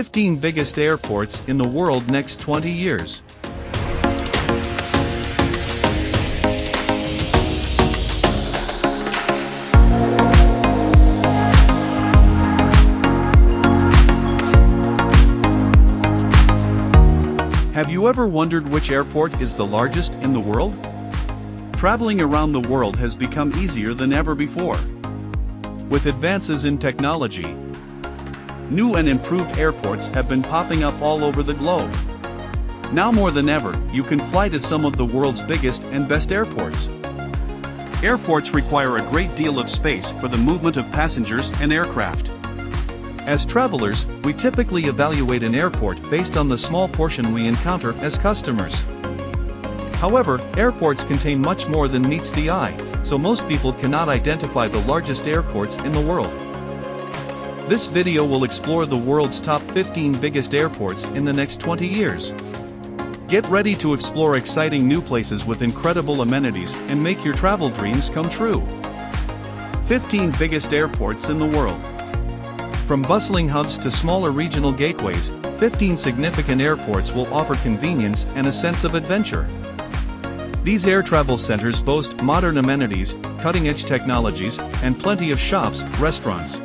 15 biggest airports in the world next 20 years. Have you ever wondered which airport is the largest in the world? Traveling around the world has become easier than ever before. With advances in technology, new and improved airports have been popping up all over the globe. Now more than ever, you can fly to some of the world's biggest and best airports. Airports require a great deal of space for the movement of passengers and aircraft. As travelers, we typically evaluate an airport based on the small portion we encounter as customers. However, airports contain much more than meets the eye, so most people cannot identify the largest airports in the world. This video will explore the world's top 15 biggest airports in the next 20 years. Get ready to explore exciting new places with incredible amenities and make your travel dreams come true. 15 biggest airports in the world. From bustling hubs to smaller regional gateways, 15 significant airports will offer convenience and a sense of adventure. These air travel centers boast modern amenities, cutting-edge technologies, and plenty of shops, restaurants,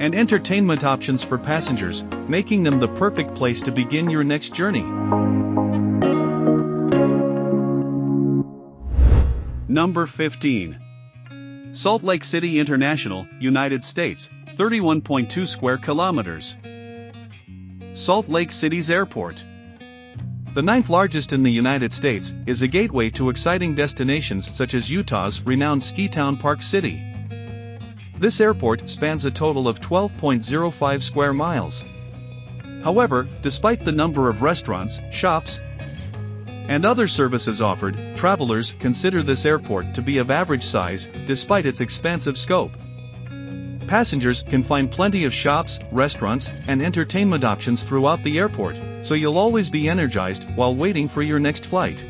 and entertainment options for passengers, making them the perfect place to begin your next journey. Number 15. Salt Lake City International, United States, 31.2 square kilometers. Salt Lake City's airport. The ninth largest in the United States, is a gateway to exciting destinations such as Utah's renowned ski town Park City. This airport spans a total of 12.05 square miles. However, despite the number of restaurants, shops, and other services offered, travelers consider this airport to be of average size, despite its expansive scope passengers can find plenty of shops, restaurants, and entertainment options throughout the airport, so you'll always be energized while waiting for your next flight.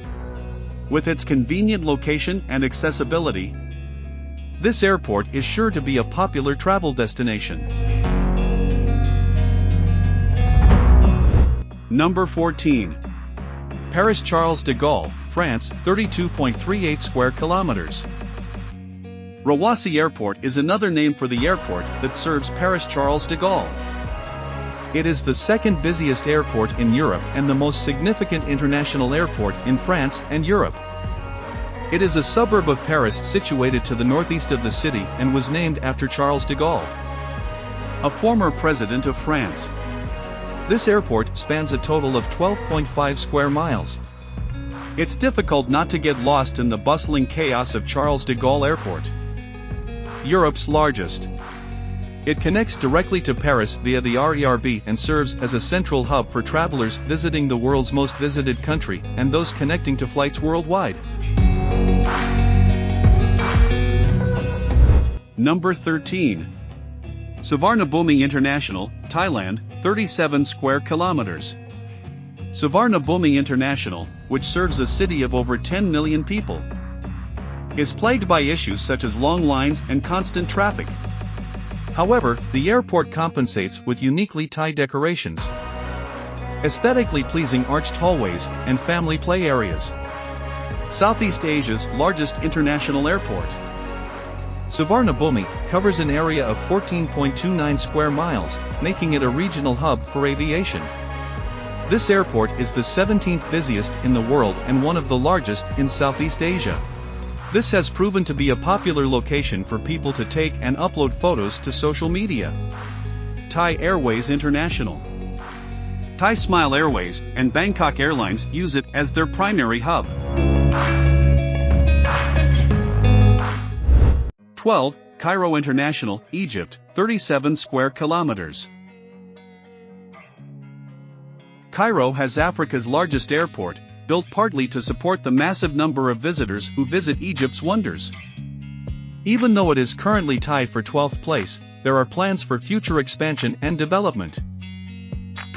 With its convenient location and accessibility, this airport is sure to be a popular travel destination. Number 14. Paris Charles de Gaulle, France, 32.38 square kilometers. Roissy Airport is another name for the airport that serves Paris Charles de Gaulle. It is the second busiest airport in Europe and the most significant international airport in France and Europe. It is a suburb of Paris situated to the northeast of the city and was named after Charles de Gaulle, a former president of France. This airport spans a total of 12.5 square miles. It's difficult not to get lost in the bustling chaos of Charles de Gaulle Airport. Europe's largest. It connects directly to Paris via the RERB and serves as a central hub for travelers visiting the world's most visited country and those connecting to flights worldwide. Number 13. Suvarnabhumi International, Thailand, 37 square kilometers. Suvarnabhumi International, which serves a city of over 10 million people, is plagued by issues such as long lines and constant traffic. However, the airport compensates with uniquely Thai decorations, aesthetically pleasing arched hallways, and family play areas. Southeast Asia's largest international airport. Suvarnabhumi covers an area of 14.29 square miles, making it a regional hub for aviation. This airport is the 17th busiest in the world and one of the largest in Southeast Asia. This has proven to be a popular location for people to take and upload photos to social media. Thai Airways International Thai Smile Airways and Bangkok Airlines use it as their primary hub. 12. Cairo International, Egypt, 37 square kilometers. Cairo has Africa's largest airport, built partly to support the massive number of visitors who visit Egypt's wonders. Even though it is currently tied for 12th place, there are plans for future expansion and development.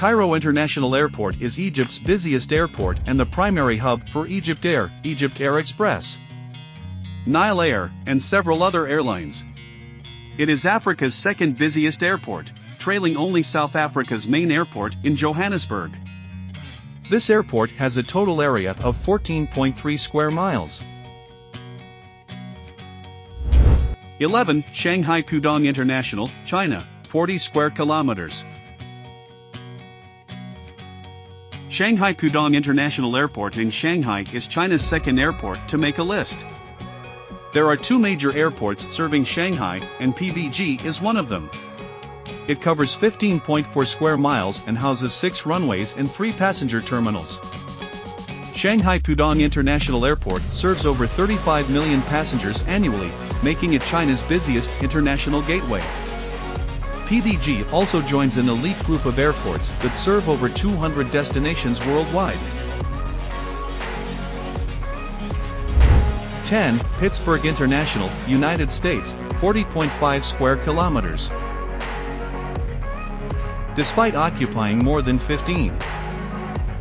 Cairo International Airport is Egypt's busiest airport and the primary hub for Egypt Air, Egypt Air Express, Nile Air, and several other airlines. It is Africa's second busiest airport, trailing only South Africa's main airport in Johannesburg. This airport has a total area of 14.3 square miles. 11. Shanghai Pudong International, China, 40 square kilometers. Shanghai Pudong International Airport in Shanghai is China's second airport to make a list. There are two major airports serving Shanghai, and PVG is one of them. It covers 15.4 square miles and houses six runways and three passenger terminals. Shanghai Pudong International Airport serves over 35 million passengers annually, making it China's busiest international gateway. PVG also joins an elite group of airports that serve over 200 destinations worldwide. 10. Pittsburgh International, United States, 40.5 square kilometers. Despite occupying more than 15.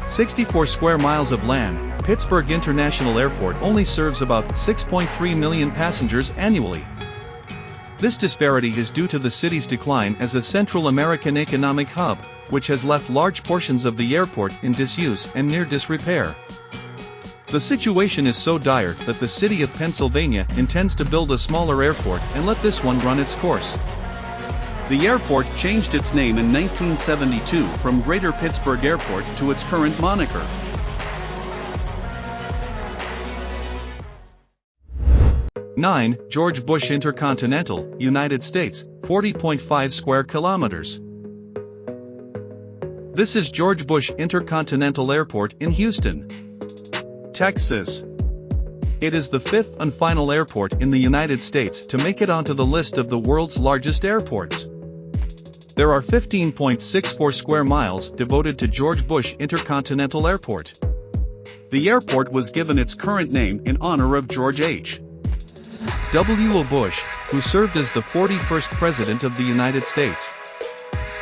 64 square miles of land, Pittsburgh International Airport only serves about 6.3 million passengers annually. This disparity is due to the city's decline as a Central American economic hub, which has left large portions of the airport in disuse and near disrepair. The situation is so dire that the city of Pennsylvania intends to build a smaller airport and let this one run its course. The airport changed its name in 1972 from Greater Pittsburgh Airport to its current moniker. Nine, George Bush Intercontinental, United States, 40.5 square kilometers. This is George Bush Intercontinental Airport in Houston. Texas. It is the fifth and final airport in the United States to make it onto the list of the world's largest airports. There are 15.64 square miles devoted to George Bush Intercontinental Airport. The airport was given its current name in honor of George H. W. Bush, who served as the 41st President of the United States.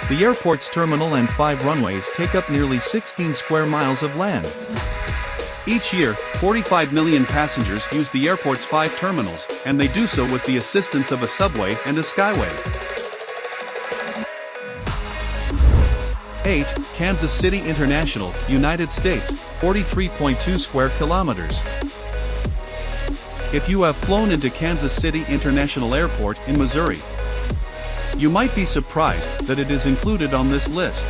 The airport's terminal and five runways take up nearly 16 square miles of land. Each year, 45 million passengers use the airport's five terminals, and they do so with the assistance of a subway and a skyway. 8. Kansas City International, United States, 43.2 square kilometers. If you have flown into Kansas City International Airport in Missouri, you might be surprised that it is included on this list.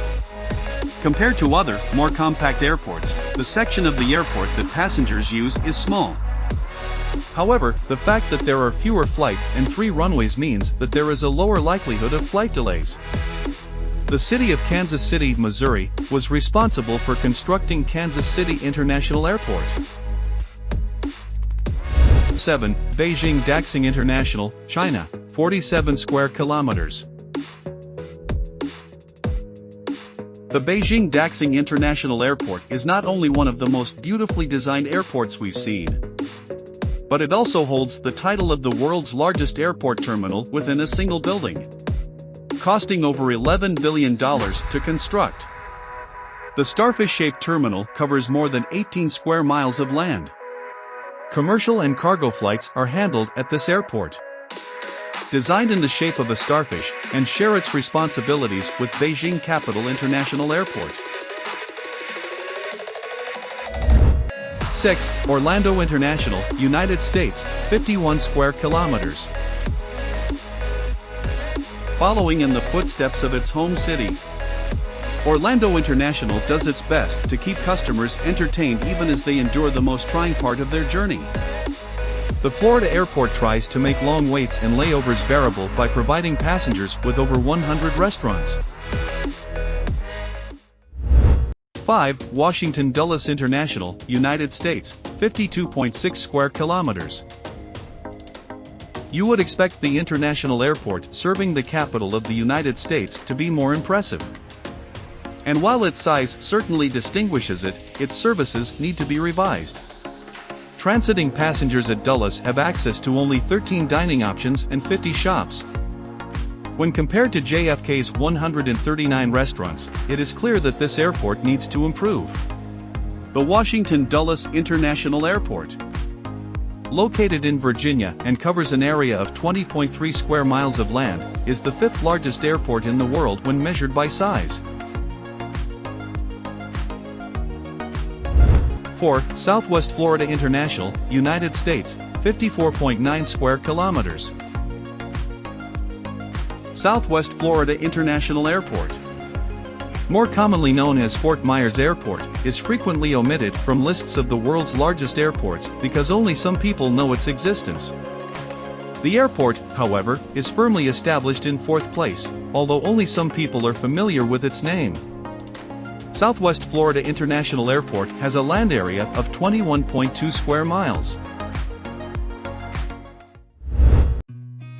Compared to other, more compact airports, the section of the airport that passengers use is small. However, the fact that there are fewer flights and three runways means that there is a lower likelihood of flight delays. The city of Kansas City, Missouri, was responsible for constructing Kansas City International Airport. 7. Beijing Daxing International, China, 47 square kilometers. The Beijing Daxing International Airport is not only one of the most beautifully designed airports we've seen, but it also holds the title of the world's largest airport terminal within a single building, costing over $11 billion to construct. The starfish-shaped terminal covers more than 18 square miles of land. Commercial and cargo flights are handled at this airport designed in the shape of a starfish, and share its responsibilities with Beijing Capital International Airport. 6. Orlando International, United States, 51 square kilometers. Following in the footsteps of its home city, Orlando International does its best to keep customers entertained even as they endure the most trying part of their journey. The Florida airport tries to make long waits and layovers bearable by providing passengers with over 100 restaurants. 5. Washington Dulles International, United States, 52.6 square kilometers. You would expect the international airport serving the capital of the United States to be more impressive. And while its size certainly distinguishes it, its services need to be revised. Transiting passengers at Dulles have access to only 13 dining options and 50 shops. When compared to JFK's 139 restaurants, it is clear that this airport needs to improve. The Washington Dulles International Airport located in Virginia and covers an area of 20.3 square miles of land, is the fifth largest airport in the world when measured by size. 4. Southwest Florida International, United States, 54.9 square kilometers. Southwest Florida International Airport more commonly known as Fort Myers Airport, is frequently omitted from lists of the world's largest airports because only some people know its existence. The airport, however, is firmly established in fourth place, although only some people are familiar with its name. Southwest Florida International Airport has a land area of 21.2 square miles.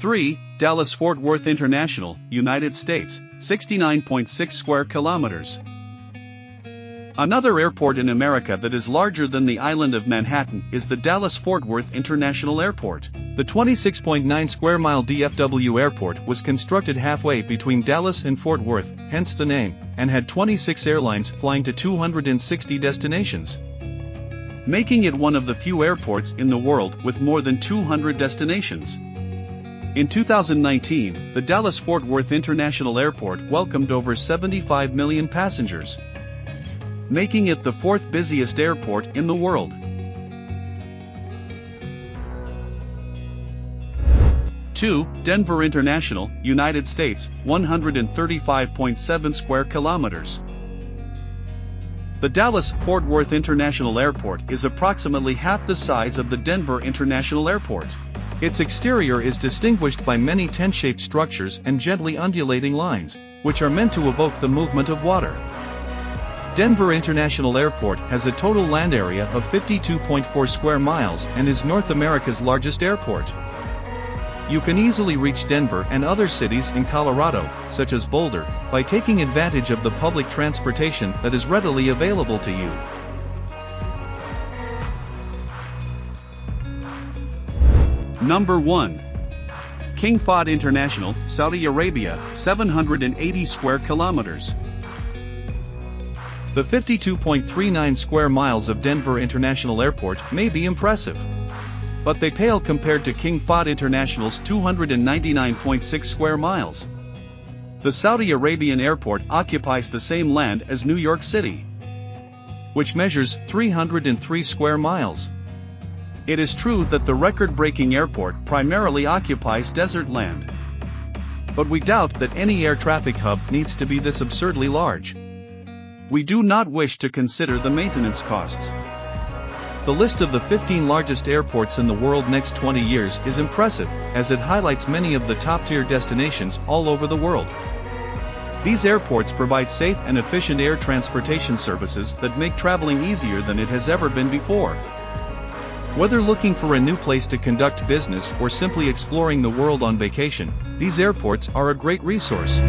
3. Dallas-Fort Worth International, United States, 69.6 square kilometers. Another airport in America that is larger than the island of Manhattan is the Dallas-Fort Worth International Airport. The 26.9 square mile DFW airport was constructed halfway between Dallas and Fort Worth, hence the name, and had 26 airlines flying to 260 destinations. Making it one of the few airports in the world with more than 200 destinations. In 2019, the Dallas-Fort Worth International Airport welcomed over 75 million passengers, making it the fourth busiest airport in the world. Two, Denver International, United States, 135.7 square kilometers. The Dallas-Fort Worth International Airport is approximately half the size of the Denver International Airport. Its exterior is distinguished by many tent-shaped structures and gently undulating lines, which are meant to evoke the movement of water. Denver International Airport has a total land area of 52.4 square miles and is North America's largest airport. You can easily reach Denver and other cities in Colorado, such as Boulder, by taking advantage of the public transportation that is readily available to you. Number 1. King Fahd International, Saudi Arabia, 780 square kilometers. The 52.39 square miles of Denver International Airport may be impressive. But they pale compared to King Fahd International's 299.6 square miles. The Saudi Arabian airport occupies the same land as New York City, which measures 303 square miles. It is true that the record-breaking airport primarily occupies desert land. But we doubt that any air traffic hub needs to be this absurdly large. We do not wish to consider the maintenance costs. The list of the 15 largest airports in the world next 20 years is impressive, as it highlights many of the top-tier destinations all over the world. These airports provide safe and efficient air transportation services that make traveling easier than it has ever been before. Whether looking for a new place to conduct business or simply exploring the world on vacation, these airports are a great resource.